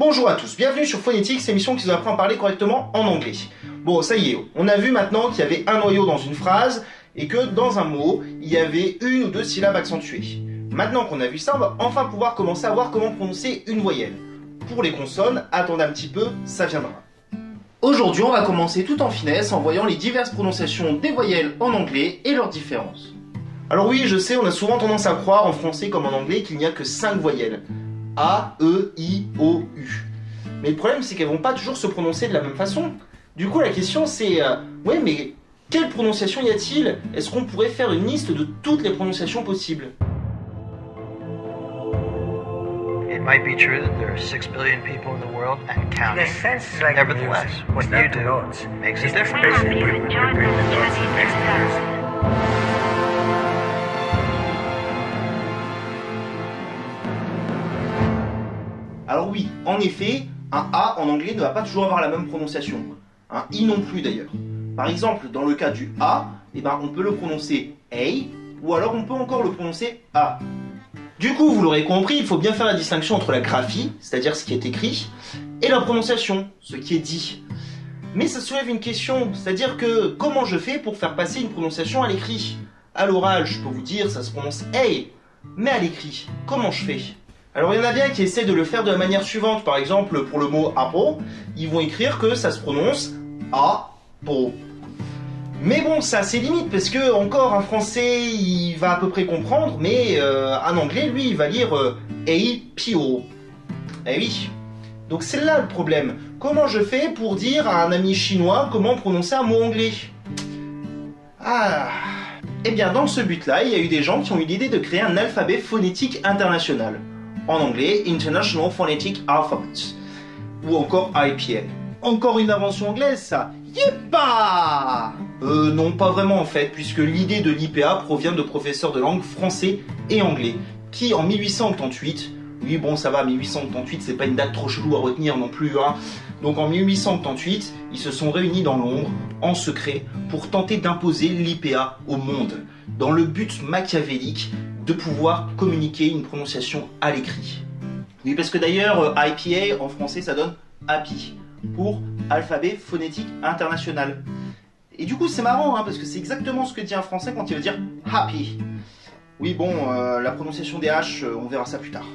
Bonjour à tous, bienvenue sur Phonétique, émission qui vous apprend à parler correctement en anglais. Bon, ça y est, on a vu maintenant qu'il y avait un noyau dans une phrase et que dans un mot, il y avait une ou deux syllabes accentuées. Maintenant qu'on a vu ça, on va enfin pouvoir commencer à voir comment prononcer une voyelle. Pour les consonnes, attendez un petit peu, ça viendra. Aujourd'hui, on va commencer tout en finesse en voyant les diverses prononciations des voyelles en anglais et leurs différences. Alors oui, je sais, on a souvent tendance à croire en français comme en anglais qu'il n'y a que 5 voyelles. A, E, I, O, U. Mais le problème, c'est qu'elles vont pas toujours se prononcer de la même façon. Du coup, la question c'est, euh, ouais, mais quelle prononciation y a-t-il Est-ce qu'on pourrait faire une liste de toutes les prononciations possibles It might be true that there are six billion people in the world and In counting. a sense, like Nevertheless, music. what you do the notes. makes a difference. Alors oui, en effet, un A en anglais ne va pas toujours avoir la même prononciation. Un I non plus d'ailleurs. Par exemple, dans le cas du A, eh ben, on peut le prononcer A, ou alors on peut encore le prononcer A. Du coup, vous l'aurez compris, il faut bien faire la distinction entre la graphie, c'est-à-dire ce qui est écrit, et la prononciation, ce qui est dit. Mais ça soulève une question, c'est-à-dire que comment je fais pour faire passer une prononciation à l'écrit? À l'oral, je peux vous dire, ça se prononce A, mais à l'écrit, comment je fais? Alors il y en a bien qui essaient de le faire de la manière suivante. Par exemple, pour le mot apple, ils vont écrire que ça se prononce A-po. Mais bon, ça a ses limites parce que encore un français, il va à peu près comprendre, mais euh, un anglais, lui, il va lire euh, A-P-O. Eh oui. Donc c'est là le problème. Comment je fais pour dire à un ami chinois comment prononcer un mot anglais? Ah. Eh bien, dans ce but-là, il y a eu des gens qui ont eu l'idée de créer un alphabet phonétique international en anglais International Phonetic Alphabet, ou encore IPA. Encore une invention anglaise, ça. Yépa Euh, non, pas vraiment en fait, puisque l'idée de l'IPA provient de professeurs de langue français et anglais, qui en 1888, oui bon ça va, 1888 c'est pas une date trop chelou à retenir non plus, hein, donc en 1888, ils se sont réunis dans Londres, en secret, pour tenter d'imposer l'IPA au monde, dans le but machiavélique de pouvoir communiquer une prononciation à l'écrit. Oui, parce que d'ailleurs, euh, IPA en français ça donne happy pour alphabet phonétique international. Et du coup, c'est marrant hein, parce que c'est exactement ce que dit un français quand il veut dire happy. Oui, bon, euh, la prononciation des H, euh, on verra ça plus tard.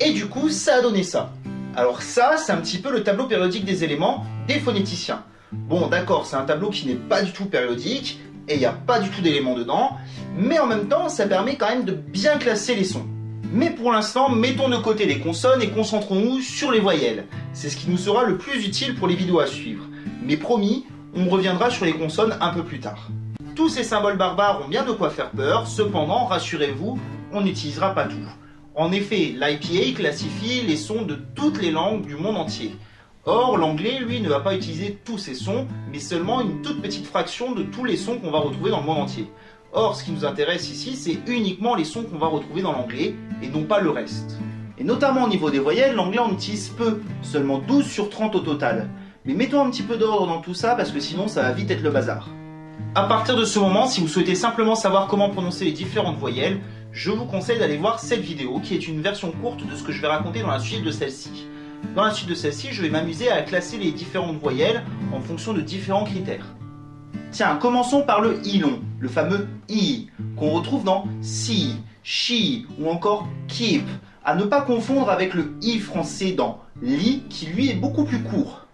Et du coup, ça a donné ça. Alors, ça, c'est un petit peu le tableau périodique des éléments des phonéticiens. Bon, d'accord, c'est un tableau qui n'est pas du tout périodique, il n'y a pas du tout d'éléments dedans, mais en même temps, ça permet quand même de bien classer les sons. Mais pour l'instant, mettons de côté les consonnes et concentrons-nous sur les voyelles. C'est ce qui nous sera le plus utile pour les vidéos à suivre. Mais promis, on reviendra sur les consonnes un peu plus tard. Tous ces symboles barbares ont bien de quoi faire peur, cependant, rassurez-vous, on n'utilisera pas tout. En effet, l'IPA classifie les sons de toutes les langues du monde entier. Or, l'anglais, lui, ne va pas utiliser tous ces sons, mais seulement une toute petite fraction de tous les sons qu'on va retrouver dans le monde entier. Or, ce qui nous intéresse ici, c'est uniquement les sons qu'on va retrouver dans l'anglais, et non pas le reste. Et notamment au niveau des voyelles, l'anglais en utilise peu, seulement 12 sur 30 au total. Mais mettons un petit peu d'ordre dans tout ça, parce que sinon ça va vite être le bazar. À partir de ce moment, si vous souhaitez simplement savoir comment prononcer les différentes voyelles, je vous conseille d'aller voir cette vidéo qui est une version courte de ce que je vais raconter dans la suite de celle-ci. Dans la suite de celle-ci, je vais m'amuser à classer les différentes voyelles en fonction de différents critères. Tiens, commençons par le i long, le fameux i, qu'on retrouve dans si, she ou encore keep, à ne pas confondre avec le i français dans li qui lui est beaucoup plus court.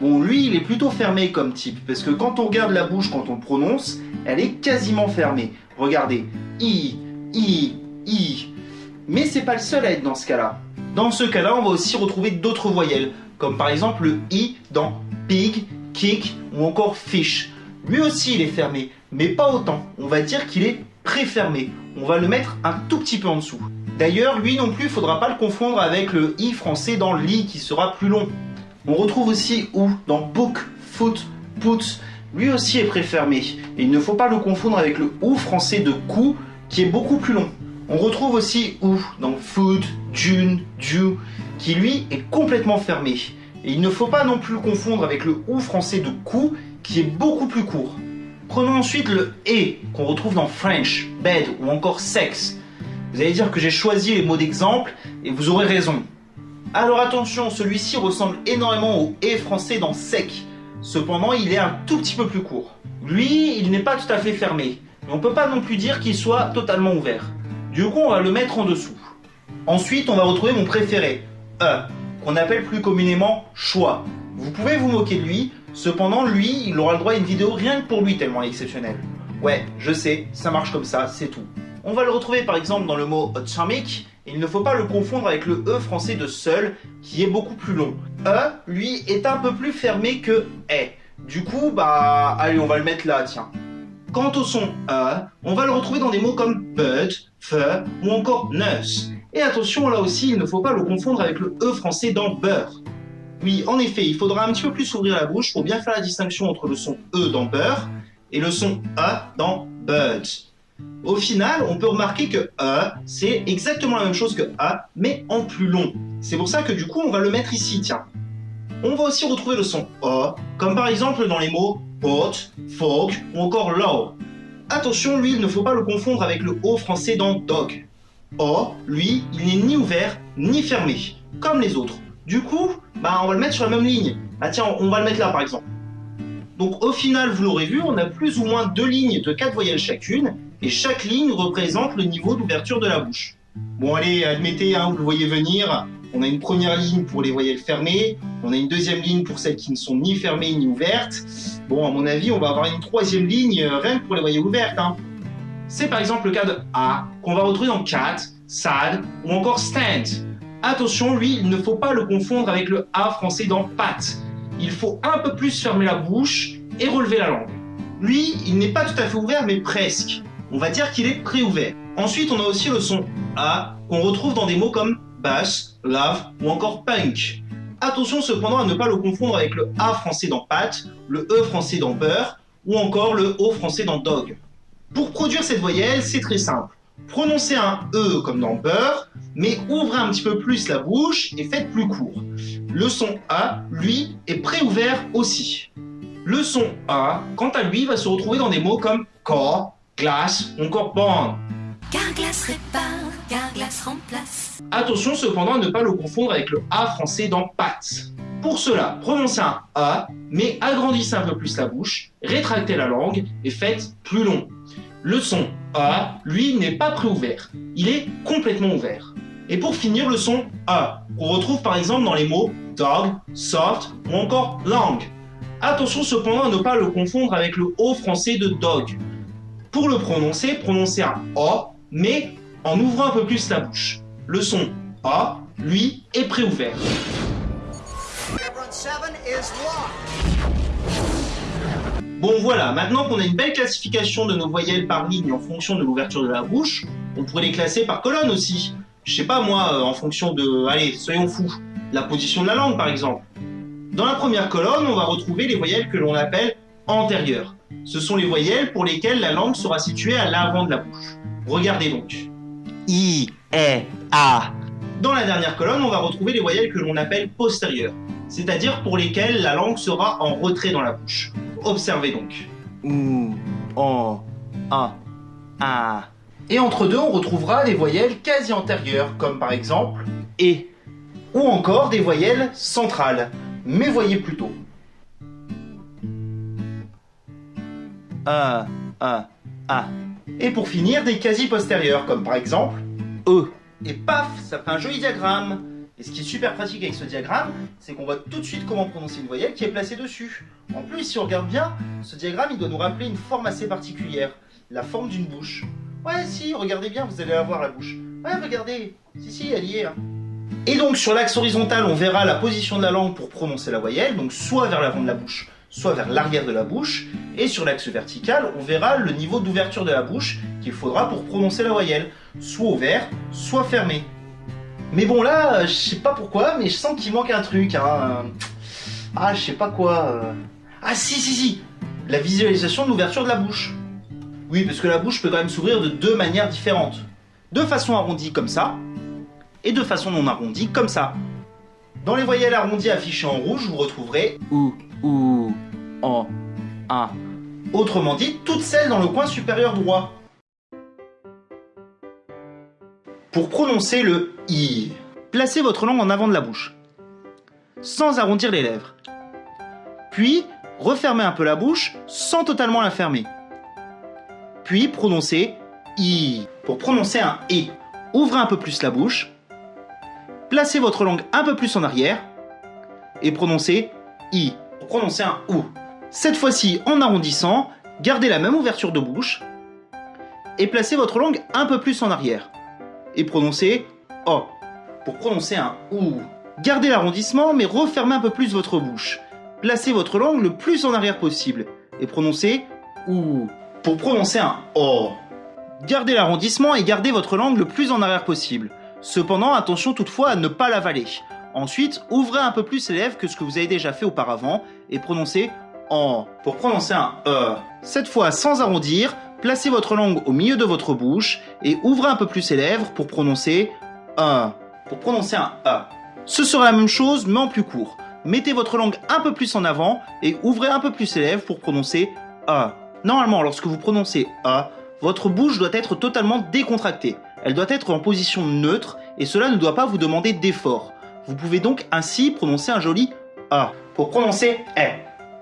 Bon, lui, il est plutôt fermé comme type, parce que quand on regarde la bouche quand on prononce, elle est quasiment fermée. Regardez, i, i, i. Mais c'est pas le seul à être dans ce cas-là. Dans ce cas-là, on va aussi retrouver d'autres voyelles, comme par exemple le i dans pig, kick ou encore fish. Lui aussi, il est fermé, mais pas autant. On va dire qu'il est préfermé. On va le mettre un tout petit peu en dessous. D'ailleurs, lui non plus, il faudra pas le confondre avec le i français dans li qui sera plus long. On retrouve aussi ou dans book, foot, put. Lui aussi est préfermé. Et il ne faut pas le confondre avec le ou français de cou qui est beaucoup plus long. On retrouve aussi ou dans food, june, dew, qui lui est complètement fermé. Et il ne faut pas non plus le confondre avec le ou français de cou qui est beaucoup plus court. Prenons ensuite le et qu'on retrouve dans French, bed ou encore sex. Vous allez dire que j'ai choisi les mots d'exemple et vous aurez raison. Alors attention, celui-ci ressemble énormément au E français dans sec. Cependant, il est un tout petit peu plus court. Lui, il n'est pas tout à fait fermé. Mais on peut pas non plus dire qu'il soit totalement ouvert. Du coup, on va le mettre en dessous. Ensuite, on va retrouver mon préféré, E, qu'on appelle plus communément choix. Vous pouvez vous moquer de lui, cependant, lui, il aura le droit à une vidéo rien que pour lui tellement exceptionnel. Ouais, je sais, ça marche comme ça, c'est tout. On va le retrouver par exemple dans le mot et il ne faut pas le confondre avec le E français de seul, qui est beaucoup plus long. E, lui, est un peu plus fermé que est. Du coup, bah, allez, on va le mettre là, tiens. Quant au son E, on va le retrouver dans des mots comme but, feu ou encore nurse. Et attention, là aussi, il ne faut pas le confondre avec le E français dans beurre. Oui, en effet, il faudra un petit peu plus ouvrir la bouche pour bien faire la distinction entre le son E dans beurre et le son E dans bud. Au final, on peut remarquer que E, c'est exactement la même chose que A, mais en plus long. C'est pour ça que du coup, on va le mettre ici, tiens. On va aussi retrouver le son O, comme par exemple dans les mots hot, folk ou encore low. Attention, lui, il ne faut pas le confondre avec le O français dans dog. O, lui, il n'est ni ouvert ni fermé, comme les autres. Du coup, bah, on va le mettre sur la même ligne. Ah tiens, on va le mettre là par exemple. Donc au final, vous l'aurez vu, on a plus ou moins deux lignes de quatre voyelles chacune, et chaque ligne représente le niveau d'ouverture de la bouche. Bon allez, admettez, hein, vous le voyez venir, on a une première ligne pour les voyelles fermées, on a une deuxième ligne pour celles qui ne sont ni fermées ni ouvertes. Bon, à mon avis, on va avoir une troisième ligne euh, rien que pour les voyelles ouvertes. Hein. C'est par exemple le cas de A, qu'on va retrouver dans cat, sad ou encore stand. Attention, lui, il ne faut pas le confondre avec le A français dans pat. Il faut un peu plus fermer la bouche et relever la langue. Lui, il n'est pas tout à fait ouvert, mais presque. On va dire qu'il est pré-ouvert. Ensuite, on a aussi le son A qu'on retrouve dans des mots comme bass, love ou encore punk. Attention cependant à ne pas le confondre avec le A français dans pat, le E français dans beurre ou encore le O français dans dog. Pour produire cette voyelle, c'est très simple. Prononcez un E comme dans beurre, mais ouvrez un petit peu plus la bouche et faites plus court. Le son A, lui, est pré-ouvert aussi. Le son A, quant à lui, va se retrouver dans des mots comme corps, glace ou encore bond. Carglass répare, Attention cependant à ne pas le confondre avec le A français dans pâte. Pour cela, prononcez un A, mais agrandissez un peu plus la bouche, rétractez la langue et faites plus long. Le son A, lui, n'est pas préouvert, il est complètement ouvert. Et pour finir, le son A, qu'on retrouve par exemple dans les mots dog, soft ou encore langue. Attention cependant à ne pas le confondre avec le O français de dog. Pour le prononcer, prononcez un O, mais en ouvrant un peu plus la bouche. Le son A, lui, est préouvert. Bon voilà, maintenant qu'on a une belle classification de nos voyelles par ligne en fonction de l'ouverture de la bouche, on pourrait les classer par colonne aussi. Je sais pas moi, euh, en fonction de, allez, soyons fous, la position de la langue par exemple. Dans la première colonne, on va retrouver les voyelles que l'on appelle antérieures. Ce sont les voyelles pour lesquelles la langue sera située à l'avant de la bouche. Regardez donc. I, E, A. Dans la dernière colonne, on va retrouver les voyelles que l'on appelle postérieures, c'est-à-dire pour lesquelles la langue sera en retrait dans la bouche. Observez donc. U, O, A, A. Et entre deux, on retrouvera des voyelles quasi antérieures, comme par exemple E. ou encore des voyelles centrales. Mais voyez plutôt. E, E, A. Et pour finir, des quasi postérieures, comme par exemple E. et paf, ça fait un joli diagramme. Et ce qui est super pratique avec ce diagramme, c'est qu'on voit tout de suite comment prononcer une voyelle qui est placée dessus. En plus, si on regarde bien, ce diagramme, il doit nous rappeler une forme assez particulière, la forme d'une bouche. Ouais, si, regardez bien, vous allez la voir la bouche. Ouais, regardez, si, si, elle y est. hein. Et donc, sur l'axe horizontal, on verra la position de la langue pour prononcer la voyelle, donc soit vers l'avant de la bouche, soit vers l'arrière de la bouche. Et sur l'axe vertical, on verra le niveau d'ouverture de la bouche qu'il faudra pour prononcer la voyelle, soit ouvert, soit fermé. Mais bon là, euh, je sais pas pourquoi, mais je sens qu'il manque un truc. Hein. Ah, je sais pas quoi. euh. Ah si, si, si. La visualisation de l'ouverture de la bouche. Oui, parce que la bouche peut quand même s'ouvrir de deux manières différentes. De façon arrondie comme ça, et de façon non arrondie comme ça. Dans les voyelles arrondies affichées en rouge, vous retrouverez, U, U, O, A. autrement dit, toutes celles dans le coin supérieur droit. Pour prononcer le I, placez votre langue en avant de la bouche, sans arrondir les lèvres. Puis, refermez un peu la bouche sans totalement la fermer. Puis, prononcez I. Pour prononcer un I, ouvrez un peu plus la bouche, placez votre langue un peu plus en arrière et prononcez I. Pour prononcer un OU. Cette fois-ci, en arrondissant, gardez la même ouverture de bouche et placez votre langue un peu plus en arrière et prononcez O. Pour prononcer un OU. Gardez l'arrondissement mais refermez un peu plus votre bouche. Placez votre langue le plus en arrière possible et prononcez OU. Pour prononcer un O. Gardez l'arrondissement et gardez votre langue le plus en arrière possible. Cependant, attention toutefois à ne pas l'avaler. Ensuite, ouvrez un peu plus les lèvres que ce que vous avez déjà fait auparavant et prononcez en. Pour prononcer un E. Cette fois, sans arrondir, placez votre langue au milieu de votre bouche et ouvrez un peu plus les lèvres pour prononcer un. Pour prononcer un E. Ce sera la même chose mais en plus court. Mettez votre langue un peu plus en avant et ouvrez un peu plus les lèvres pour prononcer A. Normalement, lorsque vous prononcez A, votre bouche doit être totalement décontractée. Elle doit être en position neutre et cela ne doit pas vous demander d'effort. Vous pouvez donc ainsi prononcer un joli A. Pour prononcer E.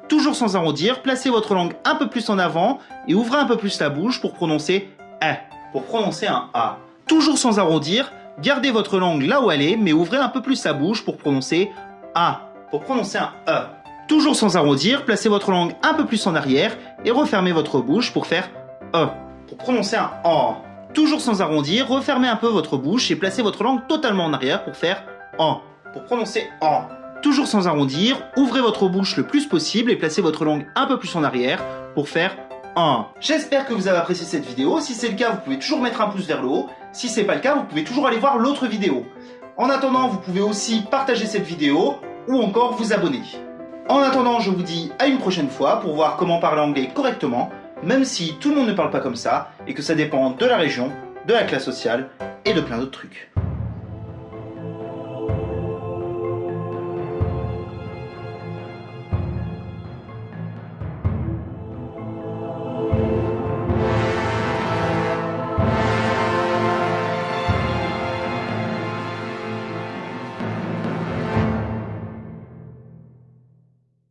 Toujours sans arrondir, placez votre langue un peu plus en avant et ouvrez un peu plus la bouche pour prononcer E. Pour prononcer un A. Toujours sans arrondir, gardez votre langue là où elle est mais ouvrez un peu plus la bouche pour prononcer A. Pour prononcer un E. Toujours sans arrondir, placez votre langue un peu plus en arrière et refermez votre bouche pour faire E. Pour prononcer un O. Toujours sans arrondir, refermez un peu votre bouche et placez votre langue totalement en arrière pour faire en. Pour prononcer en. Toujours sans arrondir, ouvrez votre bouche le plus possible et placez votre langue un peu plus en arrière pour faire en. J'espère que vous avez apprécié cette vidéo. Si c'est le cas, vous pouvez toujours mettre un pouce vers le haut. Si c'est pas le cas, vous pouvez toujours aller voir l'autre vidéo. En attendant, vous pouvez aussi partager cette vidéo ou encore vous abonner. En attendant, je vous dis à une prochaine fois pour voir comment parler anglais correctement, même si tout le monde ne parle pas comme ça et que ça dépend de la région, de la classe sociale et de plein d'autres trucs.